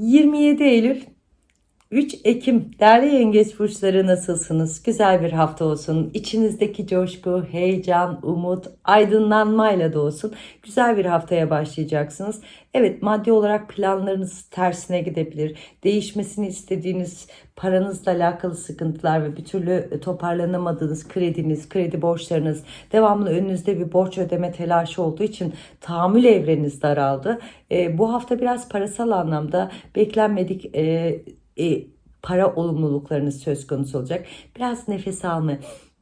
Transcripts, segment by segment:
27 Eylül 3 Ekim değerli yengeç burçları nasılsınız? Güzel bir hafta olsun. İçinizdeki coşku, heyecan, umut, aydınlanmayla da olsun. Güzel bir haftaya başlayacaksınız. Evet maddi olarak planlarınız tersine gidebilir. Değişmesini istediğiniz paranızla alakalı sıkıntılar ve bir türlü toparlanamadığınız krediniz, kredi borçlarınız, devamlı önünüzde bir borç ödeme telaşı olduğu için tahammül evreniz daraldı. E, bu hafta biraz parasal anlamda beklenmedik e, e, para olumluluklarınız söz konusu olacak. Biraz nefes alma,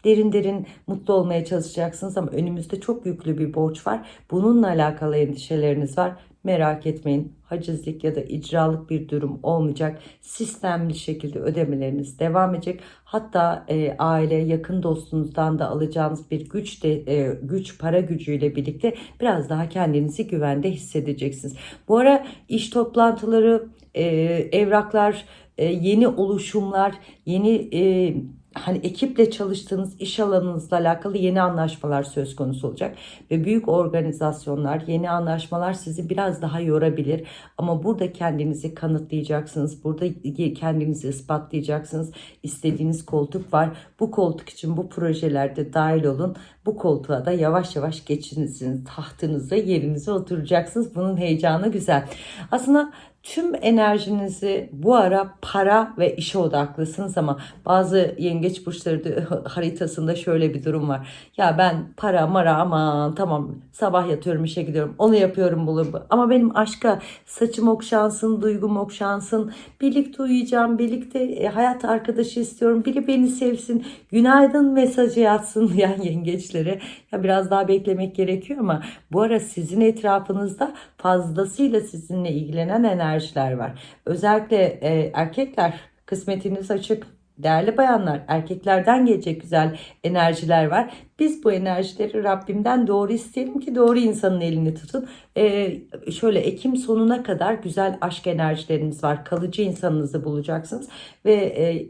derin derin mutlu olmaya çalışacaksınız ama önümüzde çok yüklü bir borç var. Bununla alakalı endişeleriniz var. Merak etmeyin. Hacizlik ya da icralık bir durum olmayacak. Sistemli şekilde ödemeleriniz devam edecek. Hatta e, aile, yakın dostunuzdan da alacağınız bir güç de e, güç para gücüyle birlikte biraz daha kendinizi güvende hissedeceksiniz. Bu ara iş toplantıları, e, evraklar, e, yeni oluşumlar, yeni e, hani ekiple çalıştığınız iş alanınızla alakalı yeni anlaşmalar söz konusu olacak ve büyük organizasyonlar, yeni anlaşmalar sizi biraz daha yorabilir ama burada kendinizi kanıtlayacaksınız. Burada kendinizi ispatlayacaksınız. İstediğiniz koltuk var. Bu koltuk için bu projelerde dahil olun. Bu koltuğa da yavaş yavaş geçinizin tahtınıza yerinize oturacaksınız. Bunun heyecanı güzel. Aslında tüm enerjinizi bu ara para ve işe odaklısınız ama bazı yengeç burçları haritasında şöyle bir durum var. Ya ben para mara aman tamam sabah yatıyorum işe gidiyorum onu yapıyorum bunu ama benim aşka saçım okşansın duygum okşansın birlikte uyuyacağım birlikte e, hayat arkadaşı istiyorum biri beni sevsin günaydın mesajı yatsın yani yengeçlere ya biraz daha beklemek gerekiyor ama bu ara sizin etrafınızda fazlasıyla sizinle ilgilenen enerjiler var. Özellikle e, erkekler kısmetiniz açık. Değerli bayanlar, erkeklerden gelecek güzel enerjiler var. Biz bu enerjileri Rabbimden doğru isteyelim ki doğru insanın elini tutun. Ee, şöyle Ekim sonuna kadar güzel aşk enerjileriniz var. Kalıcı insanınızı bulacaksınız. Ve e,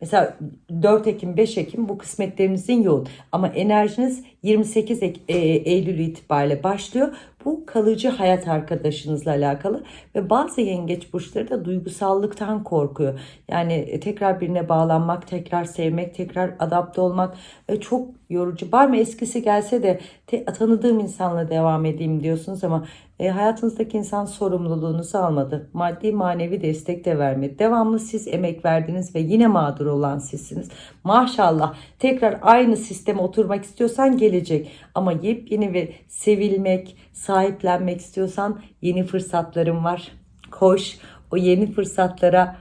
Mesela 4 Ekim 5 Ekim bu kısmetlerinizin yoğun ama enerjiniz 28 e, Eylül itibariyle başlıyor. Bu kalıcı hayat arkadaşınızla alakalı ve bazı yengeç burçları da duygusallıktan korkuyor. Yani e, tekrar birine bağlanmak, tekrar sevmek, tekrar adapte olmak e, çok yorucu. Var mı eskisi gelse de tanıdığım insanla devam edeyim diyorsunuz ama e, hayatınızdaki insan sorumluluğunuzu almadı. Maddi manevi destek de vermedi. Devamlı siz emek verdiniz ve yine mağdur olan sizsiniz. Maşallah tekrar aynı sisteme oturmak istiyorsan gelecek. Ama yepyeni ve sevilmek, sahiplenmek istiyorsan yeni fırsatlarım var. Koş o yeni fırsatlara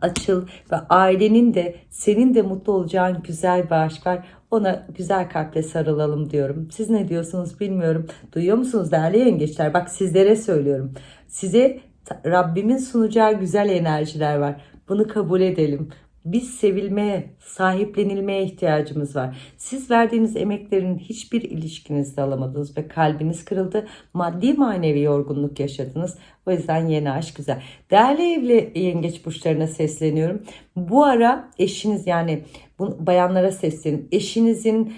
açıl ve ailenin de senin de mutlu olacağın güzel bir aşk var. Ona güzel kalple sarılalım diyorum. Siz ne diyorsunuz bilmiyorum. Duyuyor musunuz değerli yengeçler? Bak sizlere söylüyorum. Size Rabbimin sunacağı güzel enerjiler var. Bunu kabul edelim. Biz sevilmeye, sahiplenilmeye ihtiyacımız var. Siz verdiğiniz emeklerin hiçbir ilişkinizde alamadınız ve kalbiniz kırıldı. Maddi manevi yorgunluk yaşadınız. O yüzden yeni aşk güzel. Değerli evli yengeç burçlarına sesleniyorum. Bu ara eşiniz yani bayanlara sesleniyorum. Eşinizin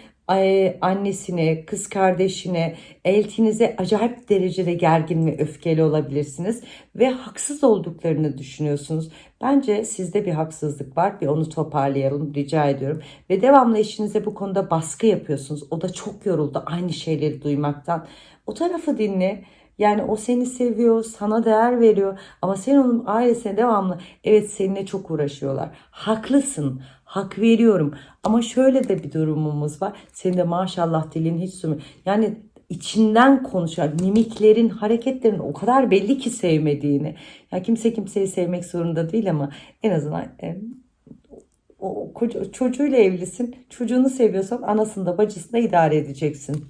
annesine, kız kardeşine, eltinize acayip derecede gergin ve öfkeli olabilirsiniz ve haksız olduklarını düşünüyorsunuz. Bence sizde bir haksızlık var. Bir onu toparlayalım rica ediyorum. Ve devamlı eşinize bu konuda baskı yapıyorsunuz. O da çok yoruldu aynı şeyleri duymaktan. O tarafı dinle. Yani o seni seviyor, sana değer veriyor ama sen onun ailesine devamlı evet seninle çok uğraşıyorlar. Haklısın, hak veriyorum ama şöyle de bir durumumuz var. Senin de maşallah dilin hiç sürmüyor. Yani içinden konuşan mimiklerin, hareketlerin o kadar belli ki sevmediğini. Ya kimse kimseyi sevmek zorunda değil ama en azından e, o çocuğuyla evlisin. Çocuğunu seviyorsan anasını da bacısını da idare edeceksin.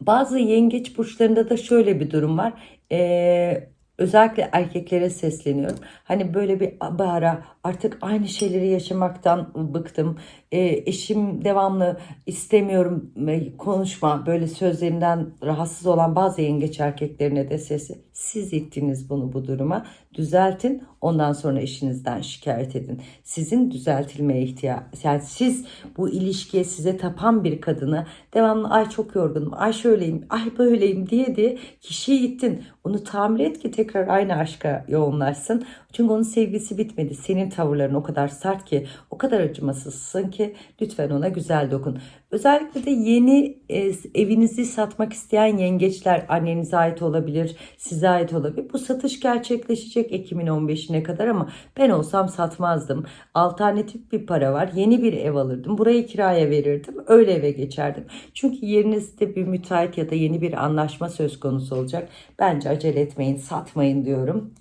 Bazı yengeç burçlarında da şöyle bir durum var. Ee, özellikle erkeklere sesleniyorum. Hani böyle bir ara artık aynı şeyleri yaşamaktan bıktım. e, eşim devamlı istemiyorum e, konuşma böyle sözlerinden rahatsız olan bazı yengeç erkeklerine de sesi siz ittiniz bunu bu duruma düzeltin ondan sonra eşinizden şikayet edin. Sizin düzeltilmeye ihtiyaç yani siz bu ilişkiye size tapan bir kadını devamlı ay çok yorgunum ay şöyleyim ay böyleyim diye diye kişiyi ittin. Onu tamir et ki tekrar aynı aşka yoğunlaşsın. Çünkü onun sevgisi bitmedi. Senin tavırların o kadar sert ki, o kadar acımasızsın ki lütfen ona güzel dokun. Özellikle de yeni e, evinizi satmak isteyen yengeçler annenize ait olabilir, size ait olabilir. Bu satış gerçekleşecek Ekim'in 15'ine kadar ama ben olsam satmazdım. Alternatif bir para var. Yeni bir ev alırdım. Burayı kiraya verirdim. Öyle eve geçerdim. Çünkü yerinizde bir müteahhit ya da yeni bir anlaşma söz konusu olacak. Bence acele etmeyin, satmayın diyorum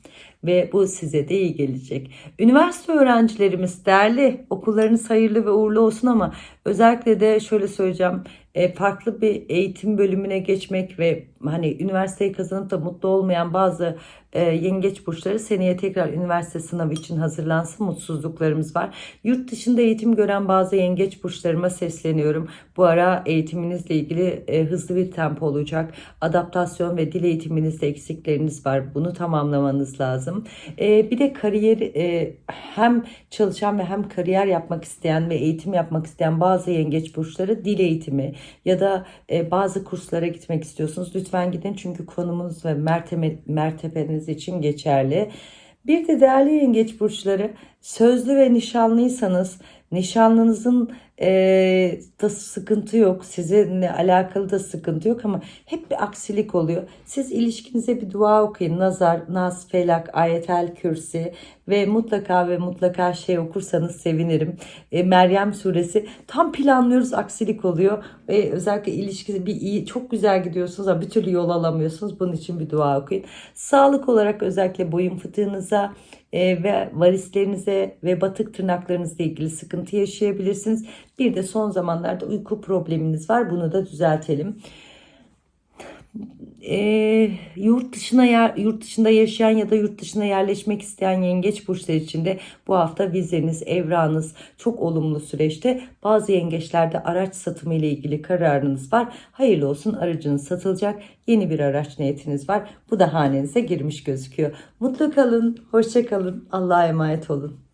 ve bu size de iyi gelecek. Üniversite öğrencilerimiz değerli, okullarınız hayırlı ve uğurlu olsun ama özellikle de şöyle söyleyeceğim, e, farklı bir eğitim bölümüne geçmek ve hani üniversiteyi kazanıp da mutlu olmayan bazı e, yengeç burçları seneye tekrar üniversite sınavı için hazırlansın mutsuzluklarımız var. Yurt dışında eğitim gören bazı yengeç burçlarıma sesleniyorum. Bu ara eğitiminizle ilgili e, hızlı bir tempo olacak. Adaptasyon ve dil eğitiminizde eksikleriniz var. Bunu tamamlamanız lazım. Bir de kariyer hem çalışan ve hem kariyer yapmak isteyen ve eğitim yapmak isteyen bazı yengeç burçları dil eğitimi ya da e, bazı kurslara gitmek istiyorsunuz. Lütfen gidin çünkü konumunuz ve mertebe, mertebeniz için geçerli. Bir de değerli yengeç burçları sözlü ve nişanlıysanız nişanlınızın e, da sıkıntı yok. Sizinle alakalı da sıkıntı yok ama hep bir aksilik oluyor. Siz ilişkinize bir dua okuyun. Nazar, Nas, Felak, Ayetel Kürsi ve mutlaka ve mutlaka şey okursanız sevinirim. E, Meryem suresi tam planlıyoruz aksilik oluyor. Ve özellikle ilişkisi bir iyi çok güzel gidiyorsunuz ama bir türlü yol alamıyorsunuz. Bunun için bir dua okuyun. Sağlık olarak özellikle boyun fıtığınıza e, ve varislerinize ve batık tırnaklarınızla ilgili sıkıntı yaşayabilirsiniz. Bir de son zamanlarda uyku probleminiz var. Bunu da düzeltelim. E, yurt dışına yer, yurt dışında yaşayan ya da yurt dışına yerleşmek isteyen yengeç burçlar için de bu hafta vizeniz, evranız çok olumlu süreçte. Bazı yengeçlerde araç satımı ile ilgili kararınız var. Hayırlı olsun aracınız satılacak. Yeni bir araç niyetiniz var. Bu da hanenize girmiş gözüküyor. Mutlu kalın, hoşça kalın. Allah'a emanet olun.